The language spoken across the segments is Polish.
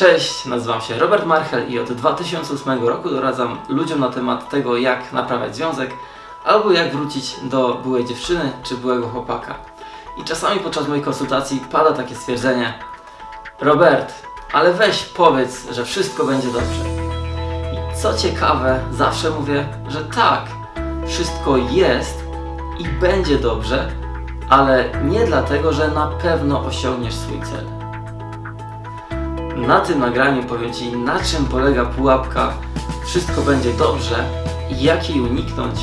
Cześć, nazywam się Robert Marchel i od 2008 roku doradzam ludziom na temat tego, jak naprawiać związek albo jak wrócić do byłej dziewczyny czy byłego chłopaka. I czasami podczas moich konsultacji pada takie stwierdzenie Robert, ale weź powiedz, że wszystko będzie dobrze. I co ciekawe, zawsze mówię, że tak, wszystko jest i będzie dobrze, ale nie dlatego, że na pewno osiągniesz swój cel. Na tym nagraniu powiem Ci, na czym polega pułapka Wszystko będzie dobrze jak jej uniknąć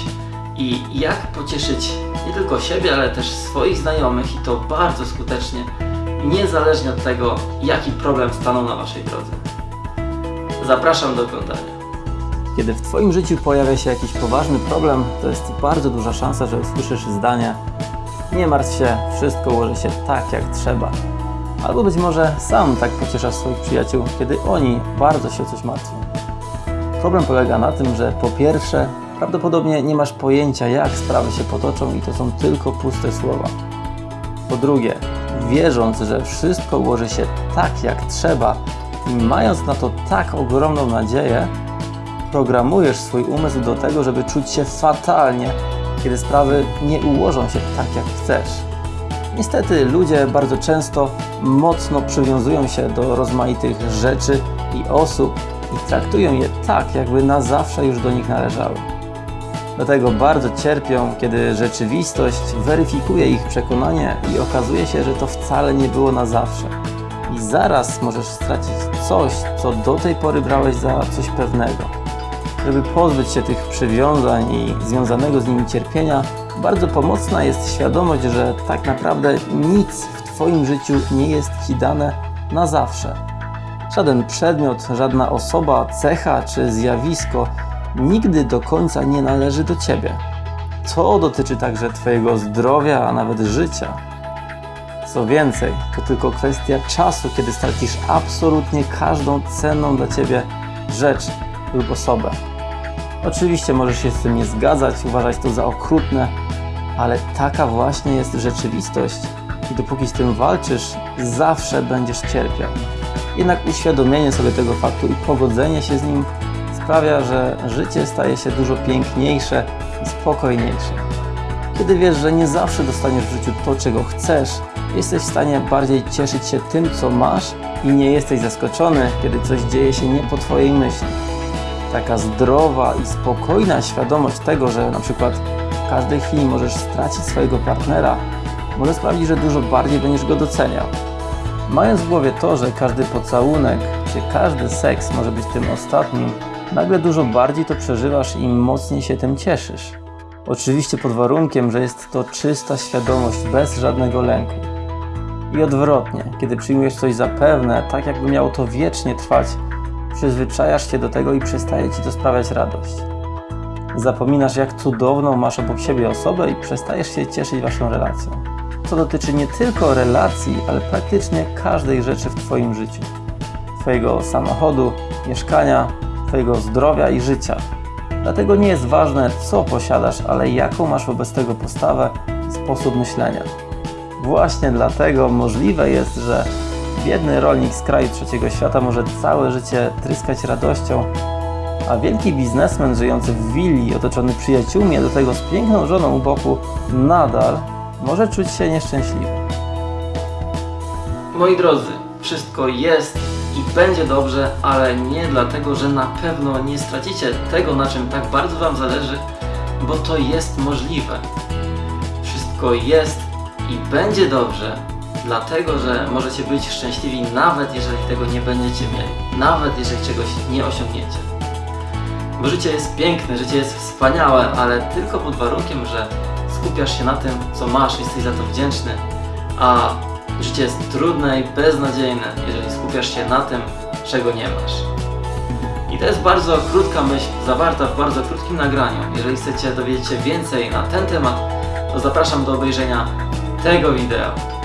i jak pocieszyć nie tylko siebie, ale też swoich znajomych i to bardzo skutecznie, niezależnie od tego, jaki problem stanął na Waszej drodze. Zapraszam do oglądania. Kiedy w Twoim życiu pojawia się jakiś poważny problem, to jest bardzo duża szansa, że usłyszysz zdanie Nie martw się, wszystko ułoży się tak jak trzeba. Albo być może sam tak pocieszasz swoich przyjaciół, kiedy oni bardzo się o coś martwią. Problem polega na tym, że po pierwsze, prawdopodobnie nie masz pojęcia, jak sprawy się potoczą i to są tylko puste słowa. Po drugie, wierząc, że wszystko ułoży się tak jak trzeba i mając na to tak ogromną nadzieję, programujesz swój umysł do tego, żeby czuć się fatalnie, kiedy sprawy nie ułożą się tak jak chcesz. Niestety ludzie bardzo często mocno przywiązują się do rozmaitych rzeczy i osób i traktują je tak, jakby na zawsze już do nich należały. Dlatego bardzo cierpią, kiedy rzeczywistość weryfikuje ich przekonanie i okazuje się, że to wcale nie było na zawsze. I zaraz możesz stracić coś, co do tej pory brałeś za coś pewnego. Żeby pozbyć się tych przywiązań i związanego z nimi cierpienia, bardzo pomocna jest świadomość, że tak naprawdę nic w Twoim życiu nie jest Ci dane na zawsze. Żaden przedmiot, żadna osoba, cecha czy zjawisko nigdy do końca nie należy do Ciebie. To dotyczy także Twojego zdrowia, a nawet życia. Co więcej, to tylko kwestia czasu, kiedy stracisz absolutnie każdą cenną dla Ciebie rzecz lub osobę. Oczywiście możesz się z tym nie zgadzać, uważać to za okrutne, ale taka właśnie jest rzeczywistość i dopóki z tym walczysz, zawsze będziesz cierpiał. Jednak uświadomienie sobie tego faktu i pogodzenie się z nim sprawia, że życie staje się dużo piękniejsze i spokojniejsze. Kiedy wiesz, że nie zawsze dostaniesz w życiu to, czego chcesz, jesteś w stanie bardziej cieszyć się tym, co masz i nie jesteś zaskoczony, kiedy coś dzieje się nie po Twojej myśli. Taka zdrowa i spokojna świadomość tego, że na przykład w każdej chwili możesz stracić swojego partnera, może sprawić, że dużo bardziej będziesz go doceniał. Mając w głowie to, że każdy pocałunek czy każdy seks może być tym ostatnim, nagle dużo bardziej to przeżywasz i mocniej się tym cieszysz. Oczywiście pod warunkiem, że jest to czysta świadomość bez żadnego lęku. I odwrotnie, kiedy przyjmujesz coś za pewne, tak jakby miało to wiecznie trwać, przyzwyczajasz się do tego i przestaje ci to sprawiać radość. Zapominasz, jak cudowną masz obok siebie osobę i przestajesz się cieszyć waszą relacją. To dotyczy nie tylko relacji, ale praktycznie każdej rzeczy w Twoim życiu. Twojego samochodu, mieszkania, Twojego zdrowia i życia. Dlatego nie jest ważne, co posiadasz, ale jaką masz wobec tego postawę sposób myślenia. Właśnie dlatego możliwe jest, że biedny rolnik z kraju trzeciego świata może całe życie tryskać radością, a wielki biznesmen żyjący w willi, otoczony przyjaciółmi, a do tego z piękną żoną u boku, nadal może czuć się nieszczęśliwy. Moi drodzy, wszystko jest i będzie dobrze, ale nie dlatego, że na pewno nie stracicie tego, na czym tak bardzo Wam zależy, bo to jest możliwe. Wszystko jest i będzie dobrze, dlatego, że możecie być szczęśliwi nawet jeżeli tego nie będziecie mieli, nawet jeżeli czegoś nie osiągniecie. Bo życie jest piękne, życie jest wspaniałe, ale tylko pod warunkiem, że skupiasz się na tym, co masz, jesteś za to wdzięczny, a życie jest trudne i beznadziejne, jeżeli skupiasz się na tym, czego nie masz. I to jest bardzo krótka myśl, zawarta w bardzo krótkim nagraniu. Jeżeli chcecie dowiedzieć się więcej na ten temat, to zapraszam do obejrzenia tego wideo.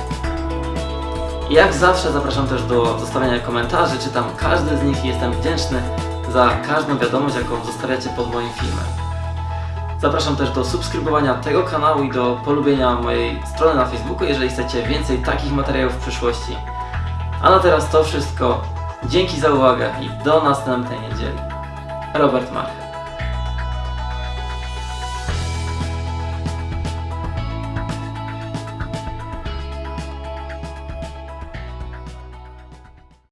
Jak zawsze zapraszam też do zostawiania komentarzy, czytam każdy z nich i jestem wdzięczny za każdą wiadomość, jaką zostawiacie pod moim filmem. Zapraszam też do subskrybowania tego kanału i do polubienia mojej strony na Facebooku, jeżeli chcecie więcej takich materiałów w przyszłości. A na teraz to wszystko. Dzięki za uwagę i do następnej niedzieli. Robert Mach.